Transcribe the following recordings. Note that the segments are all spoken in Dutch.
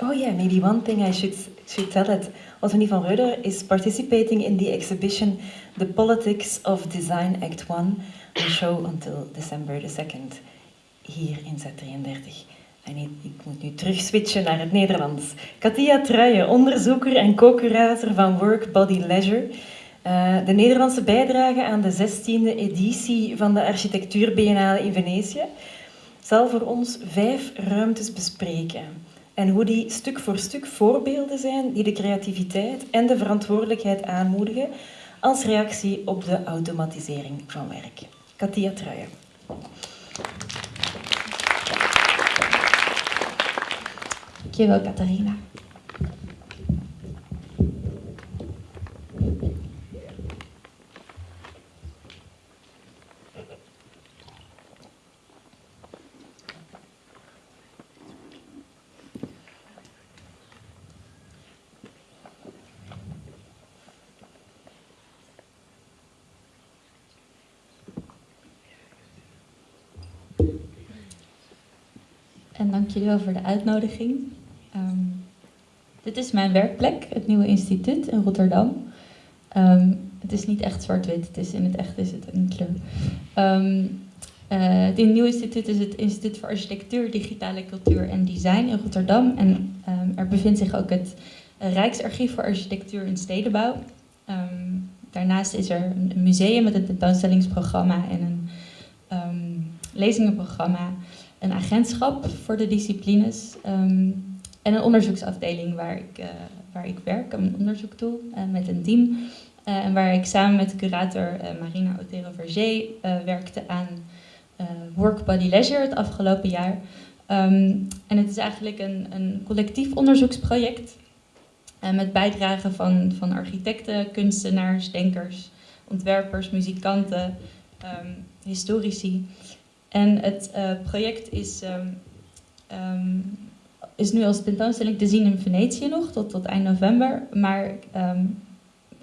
Oh yeah, maybe one thing I should should tell it. Ottonie van Reuder is participating in the exhibition The Politics of Design Act 1, a show until December the 2nd, hier in Z33. En ik moet nu terug switchen naar het Nederlands. Katia Truijen, onderzoeker en co-curator van Work Body Leisure. Uh, de Nederlandse bijdrage aan de 16e editie van de Architectuur Biennale in Venetië zal voor ons vijf ruimtes bespreken. En hoe die stuk voor stuk voorbeelden zijn die de creativiteit en de verantwoordelijkheid aanmoedigen als reactie op de automatisering van werk. Katia Truijen. Dankjewel, Catharina. En dank jullie wel voor de uitnodiging. Um, dit is mijn werkplek, het Nieuwe Instituut in Rotterdam. Um, het is niet echt zwart-wit, het is in het echt is het een kleur. Um, uh, het Nieuwe Instituut is het Instituut voor Architectuur, Digitale Cultuur en Design in Rotterdam. En er bevindt zich ook het Rijksarchief voor Architectuur en Stedenbouw. daarnaast is er een museum met een tentoonstellingsprogramma en een lezingenprogramma een agentschap voor de disciplines um, en een onderzoeksafdeling waar ik, uh, waar ik werk, een onderzoek doe uh, met een team. Uh, en waar ik samen met curator Marina Otero-Verger werkte aan Work Body Leisure het afgelopen jaar. Um, en het is eigenlijk een, een collectief onderzoeksproject met bijdragen van, van architecten, kunstenaars, denkers, ontwerpers, muzikanten, um, historici. En het uh, project is, um, um, is nu als tentoonstelling te zien in Venetië nog, tot, tot eind november. Maar um,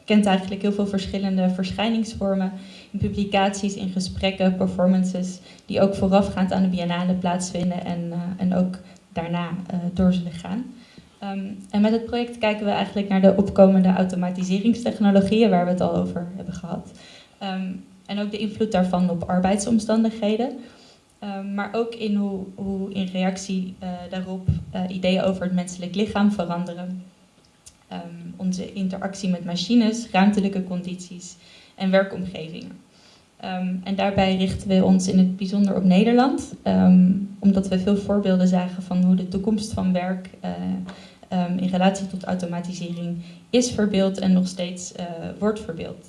kent eigenlijk heel veel verschillende verschijningsvormen in publicaties, in gesprekken, performances, die ook voorafgaand aan de biennale plaatsvinden en, uh, en ook daarna uh, door zullen gaan. En met het project kijken we eigenlijk naar de opkomende automatiseringstechnologieën, waar we het al over hebben gehad. En ook de invloed daarvan op arbeidsomstandigheden. Um, maar ook in hoe, hoe in reactie uh, daarop uh, ideeën over het menselijk lichaam veranderen. Um, onze interactie met machines, ruimtelijke condities en werkomgevingen. Um, en daarbij richten we ons in het bijzonder op Nederland, omdat we veel voorbeelden zagen van hoe de toekomst van werk uh, in relatie tot automatisering is verbeeld en nog steeds wordt verbeeld.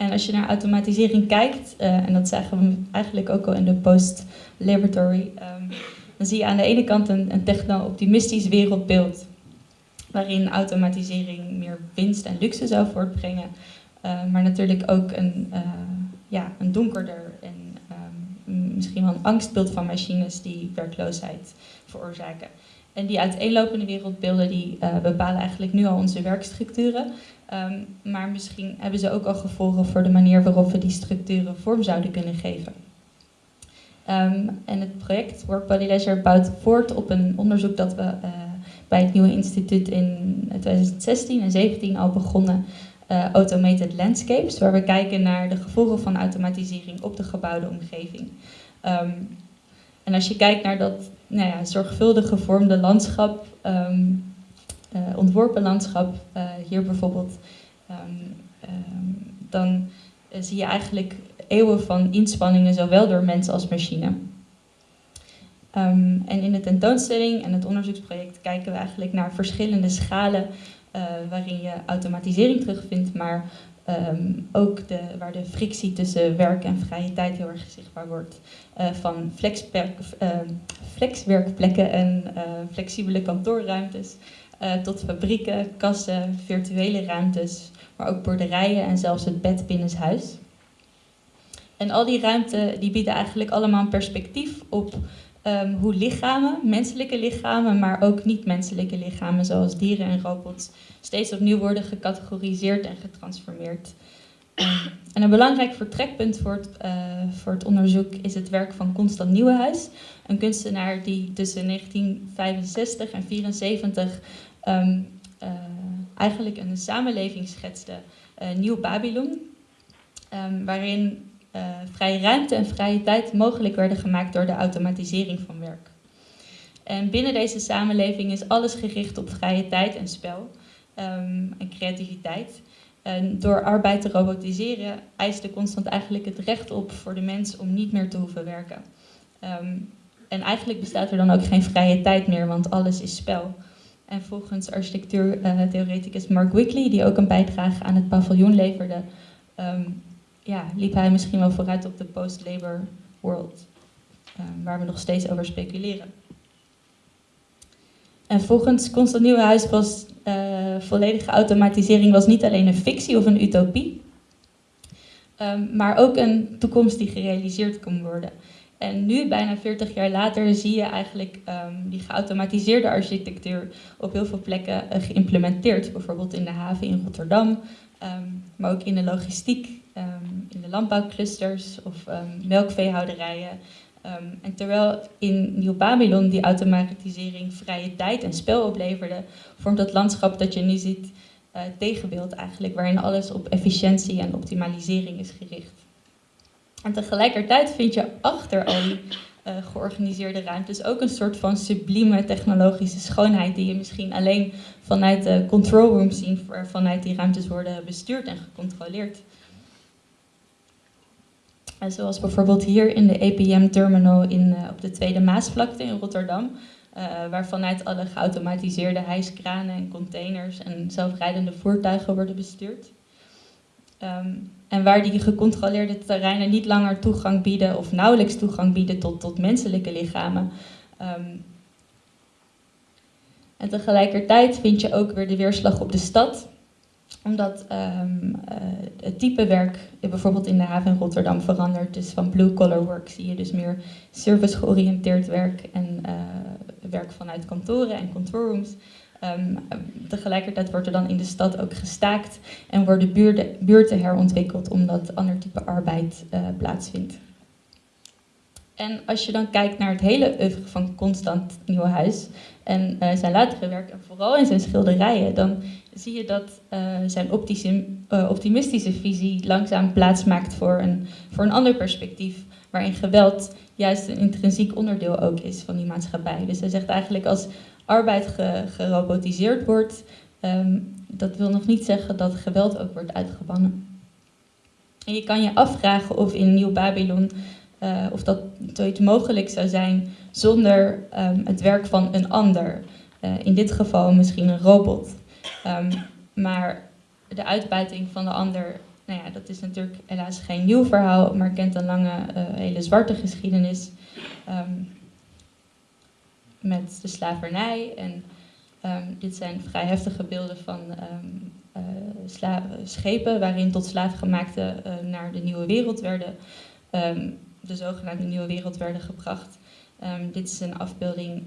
En als je naar automatisering kijkt, uh, en dat zagen we eigenlijk ook al in de post-laboratory, um, dan zie je aan de ene kant een, techno-optimistisch wereldbeeld, waarin automatisering meer winst en luxe zou voortbrengen, uh, maar natuurlijk ook een, uh, ja, een donkerder en um, misschien wel een angstbeeld van machines die werkloosheid veroorzaken. En die uiteenlopende wereldbeelden die bepalen eigenlijk nu al onze werkstructuren. Um, maar misschien hebben ze ook al gevolgen voor de manier waarop we die structuren vorm zouden kunnen geven. Um, en het project Work Body Leisure bouwt voort op een onderzoek dat we uh, bij het Nieuwe Instituut in 2016 en 2017 al begonnen, uh, Automated Landscapes, waar we kijken naar de gevolgen van automatisering op de gebouwde omgeving. Um, en als je kijkt naar dat nou ja, zorgvuldig gevormde landschap, um, uh, ontworpen landschap, uh, hier bijvoorbeeld, um, um, dan zie je eigenlijk eeuwen van inspanningen, zowel door mensen als machine. En in de tentoonstelling en het onderzoeksproject kijken we eigenlijk naar verschillende schalen waarin je automatisering terugvindt, maar um, ook de, waar de frictie tussen werk en vrije tijd heel erg zichtbaar wordt. Uh, van uh, flexwerkplekken en uh, flexibele kantoorruimtes uh, tot fabrieken, kassen, virtuele ruimtes, maar ook boerderijen en zelfs het bed binnenshuis. En al die ruimten die bieden eigenlijk allemaal een perspectief op um, hoe lichamen, menselijke lichamen, maar ook niet-menselijke lichamen, zoals dieren en robots, steeds opnieuw worden gecategoriseerd en getransformeerd. Ehm, en een belangrijk vertrekpunt voor het, eh, voor het onderzoek is het werk van Constant Nieuwenhuis, een kunstenaar die tussen 1965 en 1974 um, uh, eigenlijk een samenleving schetste, uh, Nieuw Babylon, waarin uh, vrije ruimte en vrije tijd mogelijk werden gemaakt door de automatisering van werk. En binnen deze samenleving is alles gericht op vrije tijd en spel um, en creativiteit. En door arbeid te robotiseren eiste Constant eigenlijk het recht op voor de mens om niet meer te hoeven werken. Um, en eigenlijk bestaat er dan ook geen vrije tijd meer, want alles is spel. En volgens architectuurtheoreticus Mark Wickley, die ook een bijdrage aan het paviljoen leverde, um, ja, liep hij misschien wel vooruit op de post-labor world, um, waar we nog steeds over speculeren. En volgens Constant Nieuwenhuis was uh, volledige automatisering was niet alleen een fictie of een utopie, um, maar ook een toekomst die gerealiseerd kon worden. En nu, bijna 40 jaar later, zie je eigenlijk um, die geautomatiseerde architectuur op heel veel plekken uh, geïmplementeerd. Bijvoorbeeld in de haven in Rotterdam, maar ook in de logistiek, in de landbouwclusters of melkveehouderijen. en terwijl in Nieuw-Babylon die automatisering vrije tijd en spel opleverde, vormt dat landschap dat je nu ziet uh, tegenbeeld eigenlijk, waarin alles op efficiëntie en optimalisering is gericht. En tegelijkertijd vind je achter al die uh, georganiseerde ruimtes ook een soort van sublieme technologische schoonheid die je misschien alleen vanuit de control room ziet, vanuit die ruimtes worden bestuurd en gecontroleerd. En zoals bijvoorbeeld hier in de APM-terminal in, uh, op de Tweede Maasvlakte in Rotterdam, uh, waar vanuit alle geautomatiseerde hijskranen en containers en zelfrijdende voertuigen worden bestuurd. Um, en waar die gecontroleerde terreinen niet langer toegang bieden of nauwelijks toegang bieden tot, tot menselijke lichamen. Um, en tegelijkertijd vind je ook weer de weerslag op de stad, omdat um, uh, het type werk bijvoorbeeld in de haven in Rotterdam verandert. Dus van blue-collar work zie je dus meer service-georiënteerd werk en uh, werk vanuit kantoren en control rooms. Um, tegelijkertijd wordt er dan in de stad ook gestaakt en worden buurten, buurten herontwikkeld omdat ander type arbeid uh, plaatsvindt. En als je dan kijkt naar het hele oeuvre van Constant Nieuwenhuis en zijn latere werk, en vooral in zijn schilderijen, dan zie je dat uh, zijn optische, optimistische visie langzaam plaatsmaakt voor een, voor een ander perspectief, waarin geweld juist een intrinsiek onderdeel ook is van die maatschappij. Dus hij zegt eigenlijk als arbeid ge, gerobotiseerd wordt, um, dat wil nog niet zeggen dat geweld ook wordt uitgebannen. En je kan je afvragen of in Nieuw-Babylon, uh, of dat zoiets mogelijk zou zijn zonder um, het werk van een ander. In dit geval misschien een robot. Um, maar de uitbuiting van de ander, nou ja, dat is natuurlijk helaas geen nieuw verhaal, maar kent een lange, uh, hele zwarte geschiedenis. Um, met de slavernij. En um, dit zijn vrij heftige beelden van uh, schepen waarin tot slaafgemaakten uh, naar de nieuwe wereld werden, de zogenaamde nieuwe wereld werden gebracht. dit is een afbeelding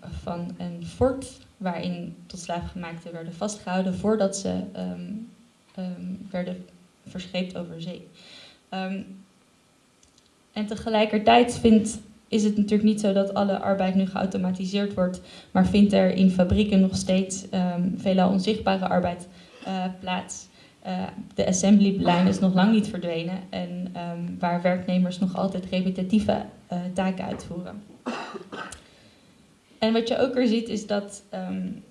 van een fort waarin tot slaafgemaakten werden vastgehouden voordat ze werden verscheept over zee. en tegelijkertijd vindt is het natuurlijk niet zo dat alle arbeid nu geautomatiseerd wordt, maar vindt er in fabrieken nog steeds veelal onzichtbare arbeid uh, plaats. Uh, de assembly-lijn is nog lang niet verdwenen en waar werknemers nog altijd repetitieve uh, taken uitvoeren. En wat je ook weer ziet is dat um,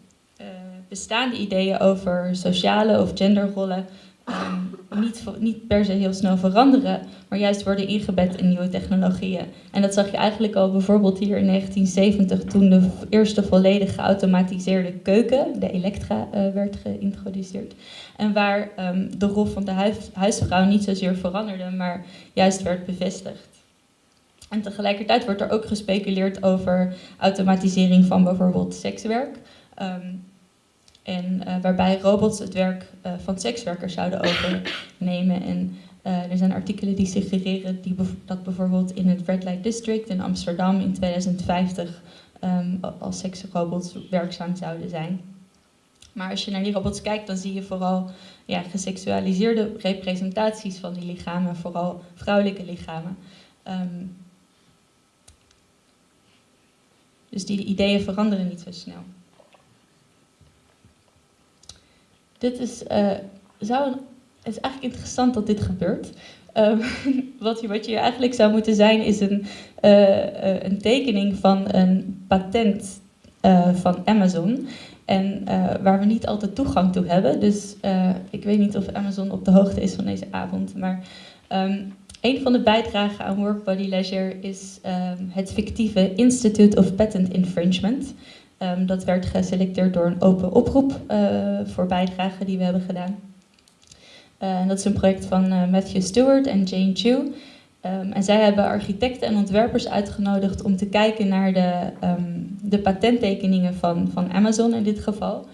bestaande ideeën over sociale of genderrollen um, niet, niet per se heel snel veranderen, maar juist worden ingebed in nieuwe technologieën. En dat zag je eigenlijk al bijvoorbeeld hier in 1970 toen de eerste volledig geautomatiseerde keuken, de Elektra, uh, werd geïntroduceerd. En waar um, de rol van de huis, huisvrouw niet zozeer veranderde, maar juist werd bevestigd. En tegelijkertijd wordt er ook gespeculeerd over automatisering van bijvoorbeeld sekswerk. Um, en uh, waarbij robots het werk uh, van sekswerkers zouden overnemen. En uh, er zijn artikelen die suggereren die dat bijvoorbeeld in het Red Light District in Amsterdam in 2050 um, als seksrobots werkzaam zouden zijn. Maar als je naar die robots kijkt, dan zie je vooral ja, geseksualiseerde representaties van die lichamen, vooral vrouwelijke lichamen. Ehm, dus die ideeën veranderen niet zo snel. Dit is, uh, zou een, het is eigenlijk interessant dat dit gebeurt. Uh, wat, je, wat je eigenlijk zou moeten zijn, is een, uh, een tekening van een patent van Amazon. En waar we niet altijd toegang toe hebben. Dus ik weet niet of Amazon op de hoogte is van deze avond. Maar um, een van de bijdragen aan Work Body Leisure is um, het fictieve Institute of Patent Infringement. Um, dat werd geselecteerd door een open oproep uh, voor bijdragen die we hebben gedaan. Uh, dat is een project van uh, Matthew Stewart en Jane Chu. Um, en zij hebben architecten en ontwerpers uitgenodigd om te kijken naar de, de patenttekeningen van, van Amazon in dit geval.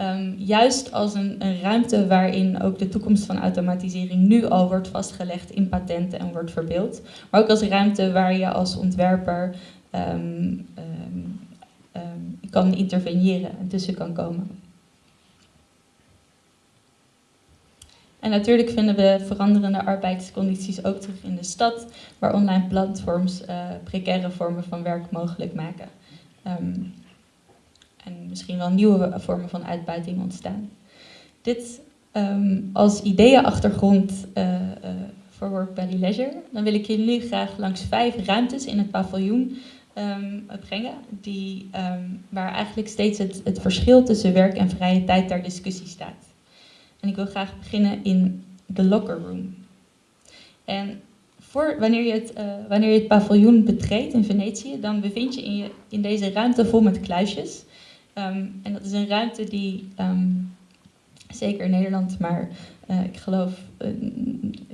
Um, juist als een, ruimte waarin ook de toekomst van automatisering nu al wordt vastgelegd in patenten en wordt verbeeld. Maar ook als ruimte waar je als ontwerper um, um, kan interveneren en tussen kan komen. En natuurlijk vinden we veranderende arbeidscondities ook terug in de stad, waar online platforms uh, precaire vormen van werk mogelijk maken en misschien wel nieuwe vormen van uitbuiting ontstaan. Dit um, als ideeënachtergrond uh, uh, voor Work Belly Leisure. Dan wil ik jullie nu graag langs vijf ruimtes in het paviljoen um, brengen, die, um, waar eigenlijk steeds het, het verschil tussen werk en vrije tijd ter discussie staat. En ik wil graag beginnen in de locker room. En voor, wanneer, je het, uh, wanneer je het paviljoen betreedt in Venetië, dan bevind je in, je in deze ruimte vol met kluisjes. Um, en dat is een ruimte die, um, zeker in Nederland, maar uh, ik geloof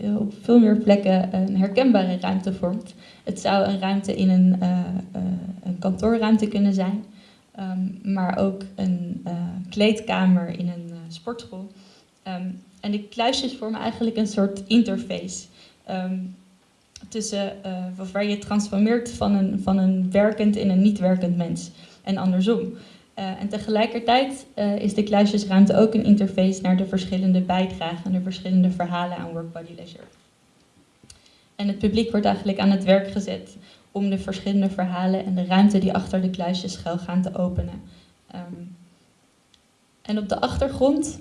uh, op veel meer plekken een herkenbare ruimte vormt. Het zou een ruimte in een, uh, een kantoorruimte kunnen zijn, um, maar ook een kleedkamer in een sportschool. en de kluisjes vormen eigenlijk een soort interface tussen, waar je transformeert van een, van een werkend in een niet werkend mens en andersom. Uh, en tegelijkertijd uh, is de kluisjesruimte ook een interface naar de verschillende bijdragen en de verschillende verhalen aan Work Body Leisure. En het publiek wordt eigenlijk aan het werk gezet om de verschillende verhalen en de ruimte die achter de kluisjes schuil gaan te openen. Um, en op de achtergrond,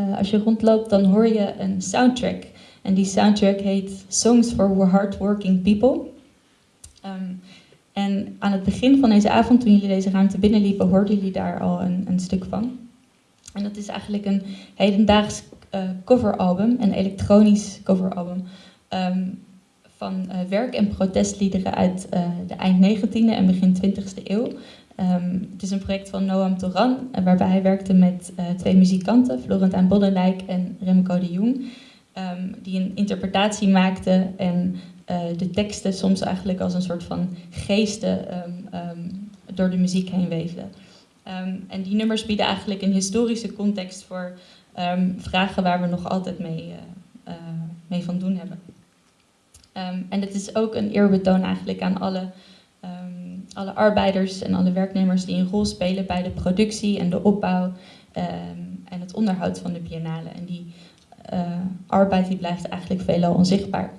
uh, als je rondloopt, dan hoor je een soundtrack. En die soundtrack heet Songs for Hardworking People. Um, en aan het begin van deze avond, toen jullie deze ruimte binnenliepen, hoorden jullie daar al een, een stuk van. En dat is eigenlijk een hedendaags uh, coveralbum, een elektronisch coveralbum. Um, van uh, werk- en protestliederen uit uh, de eind 19e en begin 20e eeuw. Um, het is een project van Noam Toran, waarbij hij werkte met twee muzikanten, Florentijn Boddendijk en Remco de Jong. Um, die een interpretatie maakten en uh, de teksten soms eigenlijk als een soort van geesten um, um, door de muziek heen weefden. Um, en die nummers bieden eigenlijk een historische context voor vragen waar we nog altijd mee, uh, uh, mee van doen hebben. en het is ook een eerbetoon eigenlijk aan alle, alle arbeiders en alle werknemers die een rol spelen bij de productie en de opbouw en het onderhoud van de biennale. En die arbeid die blijft eigenlijk veelal onzichtbaar.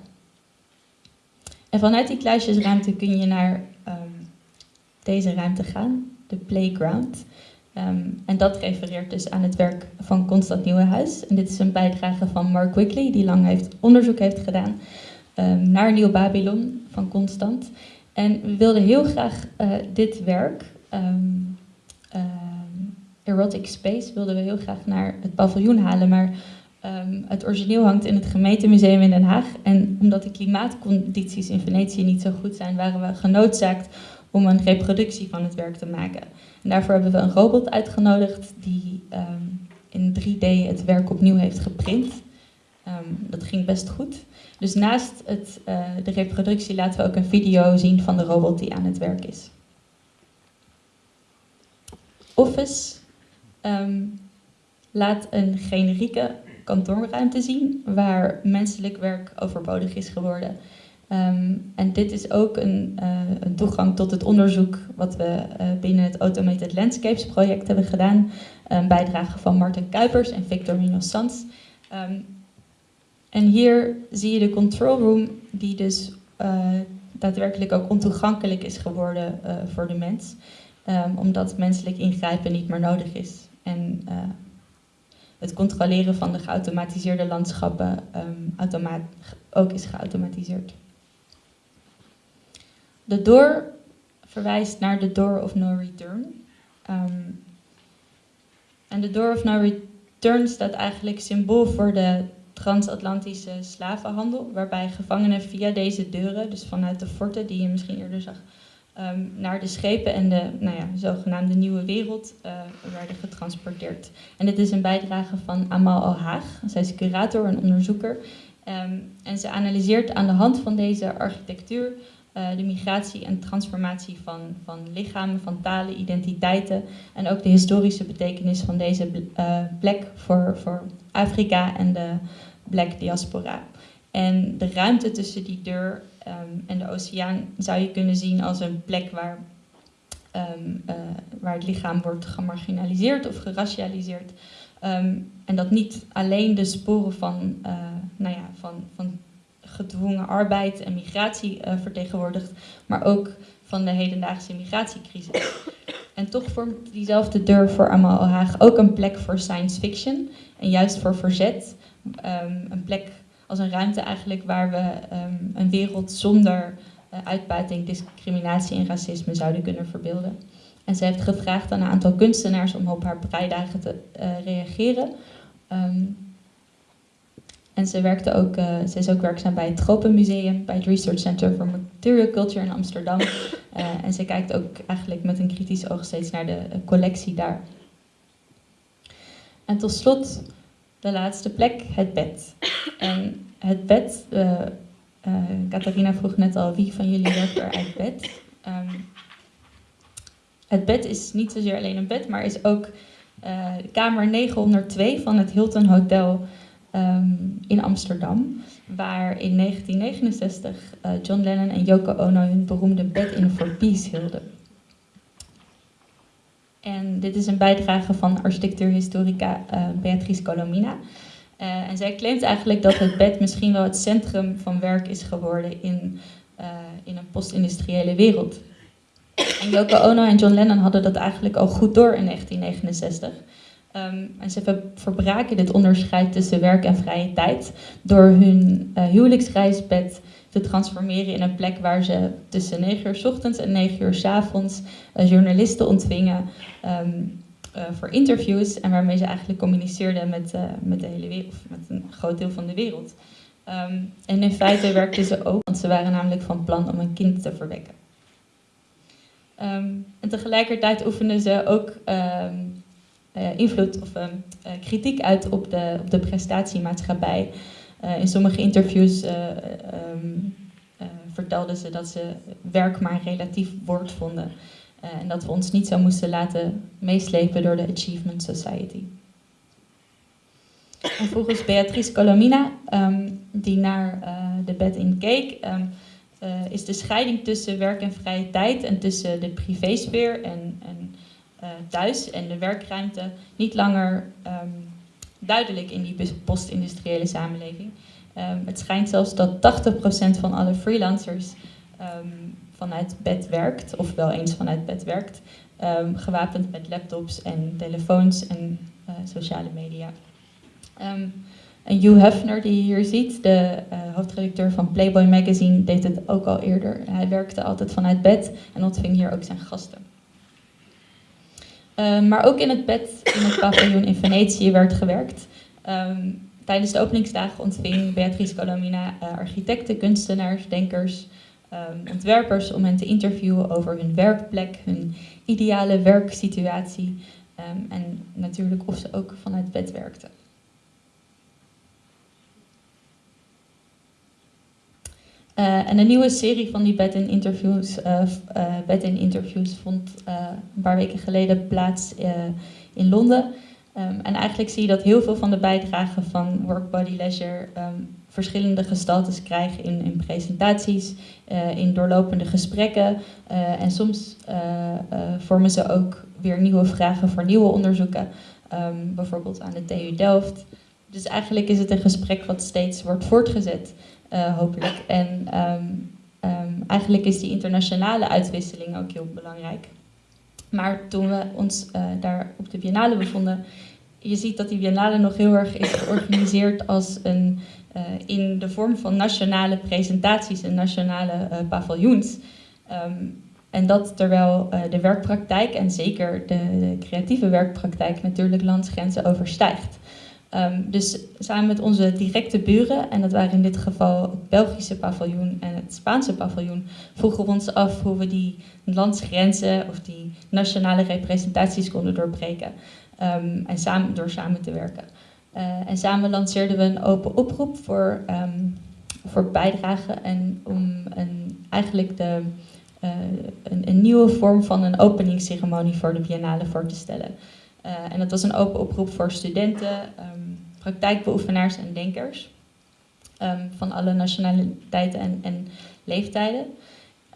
En vanuit die kluisjesruimte kun je naar um, deze ruimte gaan, de playground. Um, en dat refereert dus aan het werk van Constant Nieuwenhuis. En dit is een bijdrage van Mark Wickley, die lang heeft, onderzoek heeft gedaan um, naar Nieuw Babylon van Constant. En we wilden heel graag uh, dit werk, Erotic Space, wilden we heel graag naar het paviljoen halen. Maar Um, het origineel hangt in het gemeentemuseum in Den Haag. En omdat de klimaatcondities in Venetië niet zo goed zijn, waren we genoodzaakt om een reproductie van het werk te maken. En daarvoor hebben we een robot uitgenodigd die um, in 3D het werk opnieuw heeft geprint. Um, dat ging best goed. Dus naast het, uh, de reproductie laten we ook een video zien van de robot die aan het werk is. Office laat een generieke kantoorruimte zien waar menselijk werk overbodig is geworden. Ehm, en dit is ook een, uh, een, toegang tot het onderzoek wat we uh, binnen het Automated Landscapes project hebben gedaan. Een bijdrage van Martin Kuipers en Victor Minos Sans. Um, en hier zie je de control room die dus uh, daadwerkelijk ook ontoegankelijk is geworden voor de mens. Um, omdat menselijk ingrijpen niet meer nodig is. En het controleren van de geautomatiseerde landschappen ook is geautomatiseerd. De door verwijst naar de door of no return. Um, en de door of no return staat eigenlijk symbool voor de transatlantische slavenhandel, waarbij gevangenen via deze deuren, dus vanuit de forten die je misschien eerder zag, um, naar de schepen en de nou ja, zogenaamde nieuwe wereld uh, werden getransporteerd. En dit is een bijdrage van Amal Al-Haag. Zij is curator en onderzoeker. Um, en ze analyseert aan de hand van deze architectuur uh, de migratie en transformatie van, van lichamen, van talen, identiteiten en ook de historische betekenis van deze uh, plek voor, voor Afrika en de black diaspora. En de ruimte tussen die deur um, en de oceaan zou je kunnen zien als een plek waar, um, uh, waar het lichaam wordt gemarginaliseerd of geracialiseerd. Um, en dat niet alleen de sporen van, nou ja, van, van gedwongen arbeid en migratie uh, vertegenwoordigt, maar ook van de hedendaagse migratiecrisis. En toch vormt diezelfde deur voor Amal Haag ook een plek voor science fiction en juist voor verzet. Een plek als een ruimte eigenlijk waar we um, een wereld zonder uh, uitbuiting, discriminatie en racisme zouden kunnen verbeelden. En ze heeft gevraagd aan een aantal kunstenaars om op haar breidagen te uh, reageren. Um, en ze, werkte ook, uh, ze is ook werkzaam bij het Tropenmuseum, bij het Research Center for Material Culture in Amsterdam. En ze kijkt ook eigenlijk met een kritisch oog steeds naar de collectie daar. En tot slot de laatste plek, het bed. En het bed, uh, Catharina vroeg net al, wie van jullie werkt er uit bed? Um, het bed is niet zozeer alleen een bed, maar is ook kamer 902 van het Hilton Hotel um, in Amsterdam, waar in 1969 uh, John Lennon en Yoko Ono hun beroemde Bed in for Peace hielden. En dit is een bijdrage van architectuurhistorica uh, Beatrice Colomina. Uh, en zij claimt eigenlijk dat het bed misschien wel het centrum van werk is geworden in, uh, in een post-industriële wereld. En Yoko Ono en John Lennon hadden dat eigenlijk al goed door in 1969. Um, en ze verbraken dit onderscheid tussen werk en vrije tijd door hun huwelijksreisbed transformeren in een plek waar ze tussen 9 uur s ochtends en 9 uur s avonds uh, journalisten ontvingen um, uh, voor interviews en waarmee ze eigenlijk communiceerden met, met de hele wereld, met een groot deel van de wereld. Um, en in feite werkten ze ook, want ze waren namelijk van plan om een kind te verwekken. Um, en tegelijkertijd oefenden ze ook invloed of kritiek uit op de, op de prestatiemaatschappij. Uh, in sommige interviews um, vertelden ze dat ze werk maar relatief woord vonden. en dat we ons niet zo moesten laten meeslepen door de Achievement Society. En volgens Beatrice Colomina, um, die naar de bed in keek, um, is de scheiding tussen werk en vrije tijd en tussen de privésfeer en, en thuis en de werkruimte niet langer duidelijk in die post-industriële samenleving. Um, het schijnt zelfs dat 80% van alle freelancers um, vanuit bed werkt, of wel eens vanuit bed werkt, gewapend met laptops en telefoons en uh, sociale media. en Hugh Hefner, die je hier ziet, de uh, hoofdredacteur van Playboy Magazine, deed het ook al eerder. Hij werkte altijd vanuit bed en ontving hier ook zijn gasten. Um, maar ook in het bed in het paviljoen in Venetië werd gewerkt. Um, tijdens de openingsdagen ontving Beatrice Colomina uh, architecten, kunstenaars, denkers, um, ontwerpers om hen te interviewen over hun werkplek, hun ideale werksituatie en natuurlijk of ze ook vanuit bed werkten. Uh, en een nieuwe serie van die bed-in interviews, uh, bed interviews vond een paar weken geleden plaats in Londen. Um, en eigenlijk zie je dat heel veel van de bijdragen van Work Body Leisure um, verschillende gestaltes krijgen in, in presentaties, in doorlopende gesprekken. en soms vormen ze ook weer nieuwe vragen voor nieuwe onderzoeken, ehm, bijvoorbeeld aan de TU Delft. Dus eigenlijk is het een gesprek wat steeds wordt voortgezet, hopelijk. En ehm, ehm, eigenlijk is die internationale uitwisseling ook heel belangrijk. Maar toen we ons daar op de Biennale bevonden, je ziet dat die Biennale nog heel erg is georganiseerd als een, uh, in de vorm van nationale presentaties en nationale paviljoens. Um, en dat terwijl de werkpraktijk en zeker de, creatieve werkpraktijk natuurlijk landsgrenzen overstijgt. Um, dus samen met onze directe buren, en dat waren in dit geval het Belgische paviljoen en het Spaanse paviljoen, vroegen we ons af hoe we die landsgrenzen of die nationale representaties konden doorbreken. Um, en samen, door samen te werken. Uh, en samen lanceerden we een open oproep voor, um, voor bijdragen en om een, eigenlijk de, uh, een, een, nieuwe vorm van een openingsceremonie voor de Biennale voor te stellen. Uh, en dat was een open oproep voor studenten, um, praktijkbeoefenaars en denkers van alle nationaliteiten en, en leeftijden.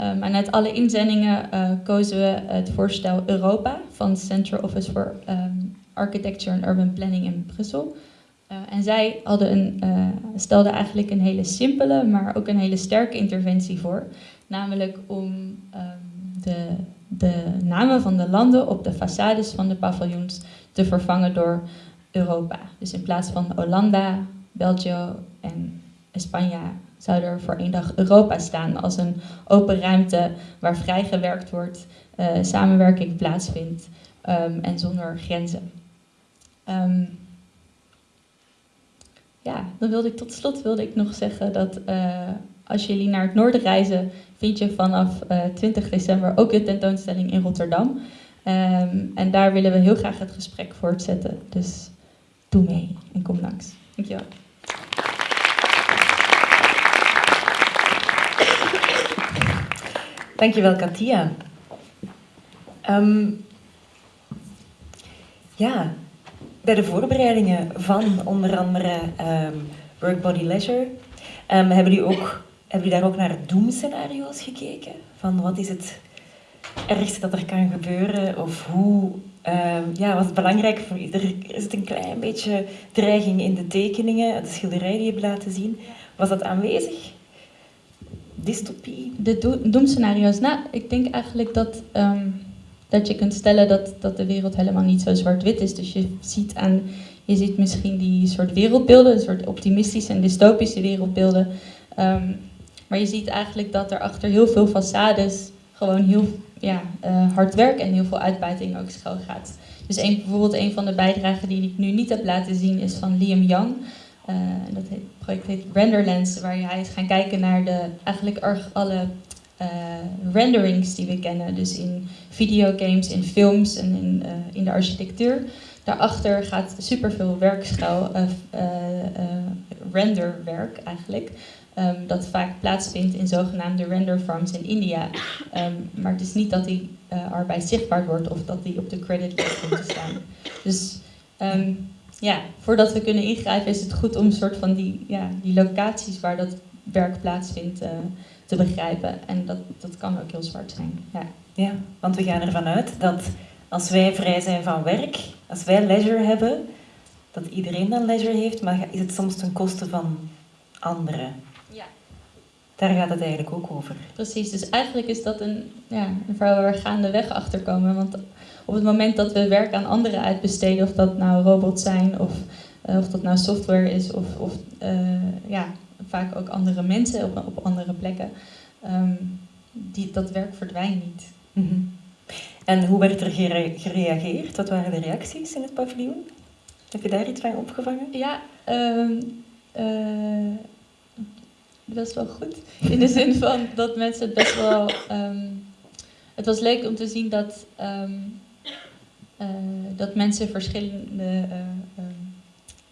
Um, en uit alle inzendingen uh, kozen we het voorstel Europa van Central Office for Architecture and Urban Planning in Brussel. Uh, en zij hadden een, stelden eigenlijk een hele simpele, maar ook een hele sterke interventie voor. Namelijk om de, de namen van de landen op de façades van de paviljoens te vervangen door Europa. Dus in plaats van Hollanda, België en Spanje zou er voor één dag Europa staan als een open ruimte waar vrij gewerkt wordt, uh, samenwerking plaatsvindt um, en zonder grenzen. Um, ja, dan wilde ik tot slot wilde ik nog zeggen dat uh, als jullie naar het noorden reizen, vind je vanaf uh, 20 december ook de tentoonstelling in Rotterdam. Um, en daar willen we heel graag het gesprek voortzetten. Dus doe mee en kom langs. Dankjewel. Dankjewel, Katia. Um, ja, bij de voorbereidingen van onder andere um, Work Body Leisure hebben, jullie ook, hebben jullie daar ook naar doemscenario's gekeken? Van wat is het ergste dat er kan gebeuren? Of hoe, ja, wat is belangrijk voor ieder? Is het een klein beetje dreiging in de tekeningen, de schilderij die je hebt laten zien? Was dat aanwezig? dystopie? De do doemscenario's? Nou, ik denk eigenlijk dat, um, dat je kunt stellen dat, dat de wereld helemaal niet zo zwart-wit is. Dus je ziet, aan, je ziet misschien die soort wereldbeelden, een soort optimistische en dystopische wereldbeelden. Um, maar je ziet eigenlijk dat er achter heel veel façades gewoon heel ja, uh, hard werk en heel veel uitbuiting ook schuil gaat. Dus een, bijvoorbeeld een van de bijdragen die ik nu niet heb laten zien is van Liam Young. Uh, dat heet, project heet Renderlands, waar hij is gaan kijken naar de, eigenlijk alle uh, renderings die we kennen. Dus in videogames, in films en in, in de architectuur. Daarachter gaat superveel werkschuil, renderwerk eigenlijk. Um, dat vaak plaatsvindt in zogenaamde render farms in India. Um, maar het is niet dat die arbeid zichtbaar wordt of dat die op de creditlist komt te staan. Dus um, ja, voordat we kunnen ingrijpen is het goed om een soort van die, ja, die locaties waar dat werk plaatsvindt uh, te begrijpen. En dat, dat kan ook heel zwart zijn. Ja. ja, want we gaan ervan uit dat als wij vrij zijn van werk, als wij leisure hebben, dat iedereen dan leisure heeft, maar is het soms ten koste van anderen. Daar gaat het eigenlijk ook over. Precies, dus eigenlijk is dat een, ja, een verhaal waar we gaandeweg achter komen. Want op het moment dat we werk aan anderen uitbesteden, of dat nou robots zijn of, uh, of dat nou software is, of, of uh, ja, vaak ook andere mensen op, op andere plekken, um, die, dat werk verdwijnt niet. Mm -hmm. En hoe werd er gere gereageerd? Wat waren de reacties in het paviljoen? Heb je daar iets van opgevangen? Ja, um, uh, best wel goed. In de zin van dat mensen het best wel. Um, het was leuk om te zien dat um, uh, dat mensen verschillende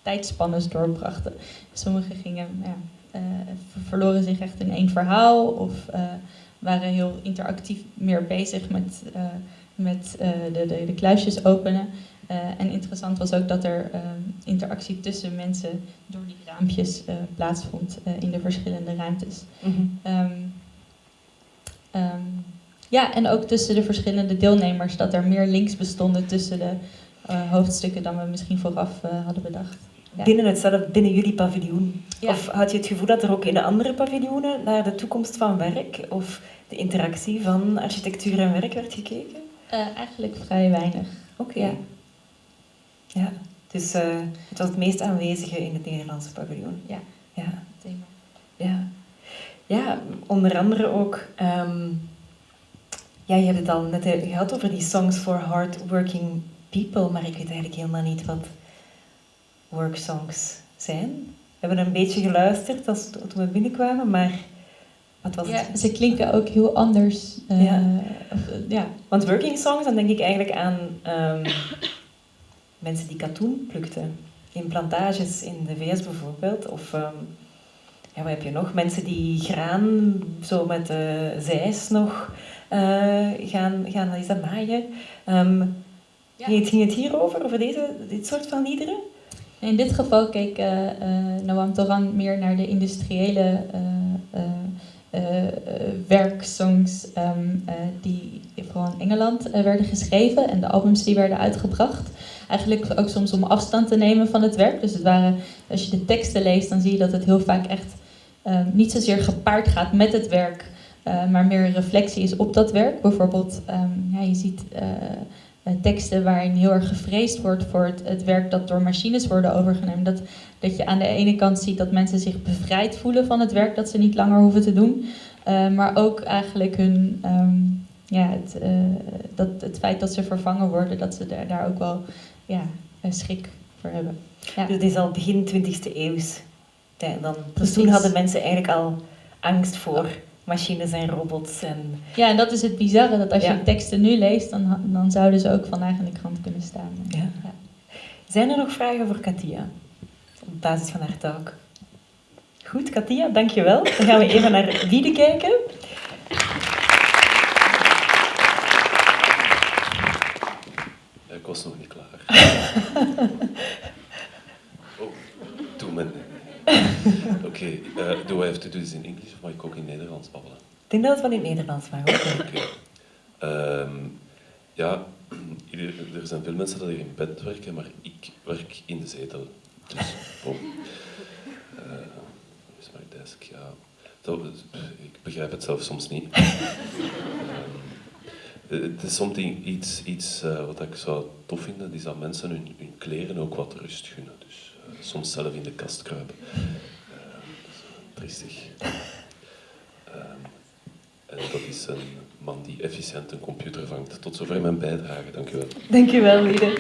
uh, doorbrachten. Sommigen gingen, ja, verloren zich echt in één verhaal of waren heel interactief meer bezig met, met eh, de, de, de kluisjes openen. Eh, en interessant was ook dat er eh, interactie tussen mensen door die raampjes eh, plaatsvond eh, in de verschillende ruimtes. Mhm. Ehm, ehm, ja, en ook tussen de verschillende deelnemers, dat er meer links bestonden tussen de hoofdstukken dan we misschien vooraf hadden bedacht. Ja. Binnen hetzelfde, binnen jullie paviljoen? Ja. Of had je het gevoel dat er ook in de andere paviljoenen naar de toekomst van werk of de interactie van architectuur en werk werd gekeken? Eigenlijk vrij weinig. Oké. Ja. Ja, dus eh, het was het meest aanwezige in het Nederlandse paviljoen. Ja. Ja, Thema. ja. ja onder andere ook... ehm, ja, je hebt het al net eh, gehad over die songs for hardworking people, maar ik weet eigenlijk helemaal niet wat worksongs zijn. We hebben een beetje geluisterd als, toen we binnenkwamen, maar wat was Ja, het? ze klinken ook heel anders. Ja. of, eh, ja. Want working songs, dan denk ik eigenlijk aan ehm, mensen die katoen plukten. In plantages in de VS bijvoorbeeld. Of ehm, ja, wat heb je nog? Mensen die graan zo met de zeis nog eh, gaan, gaan is dat maaien. Ja. ging, het, ging het hierover, over deze, dit soort van liederen? In dit geval keek eh, eh, Noam Toran meer naar de industriële eh, werksongs ehm, eh, die vooral in Engeland werden geschreven en de albums die werden uitgebracht. Eigenlijk ook soms om afstand te nemen van het werk. Dus het waren, als je de teksten leest, dan zie je dat het heel vaak echt ehm, niet zozeer gepaard gaat met het werk, eh, maar meer reflectie is op dat werk. Bijvoorbeeld, ehm, ja, je ziet eh, eh, teksten waarin heel erg gevreesd wordt voor het, het werk dat door machines worden overgenomen. Dat, dat je aan de ene kant ziet dat mensen zich bevrijd voelen van het werk dat ze niet langer hoeven te doen. Maar ook eigenlijk hun, ehm, ja, het, dat, het feit dat ze vervangen worden, dat ze daar, daar ook wel ja, een schrik voor hebben. Ja. Dus het is al begin 20e eeuws. tijd dan. Dus toen hadden mensen eigenlijk al angst voor machines en robots. En, ja, en dat is het bizarre, dat als Ja. je teksten nu leest, dan, dan zouden ze ook vandaag in de krant kunnen staan. Ja. Zijn er nog vragen voor Katia? Op basis van haar talk. Goed, Katia, dankjewel. Dan gaan we even naar Wiede kijken. Ik was nog niet klaar. oh, doe men. Oké, eh, do I have to do this in English of mag ik ook in Nederlands babbelen? Ik denk dat het wel in Nederlands mag. Oké. Ehm, ja, er zijn veel mensen die in bed werken, maar ik werk in de zetel. Dus, bon. Eh, Hoe is mijn desk? Ja. Zo, ik begrijp het zelf soms niet. Ehm, eh, Het is something, iets, iets eh, wat ik zou tof vinden, is dat mensen hun, hun kleren ook wat rust gunnen. Dus eh, soms zelf in de kast kruipen. Eh. Ehm, en dat is een man die efficiënt een computer vangt. Tot zover mijn bijdrage, dank u wel. Dankjewel, Wiede.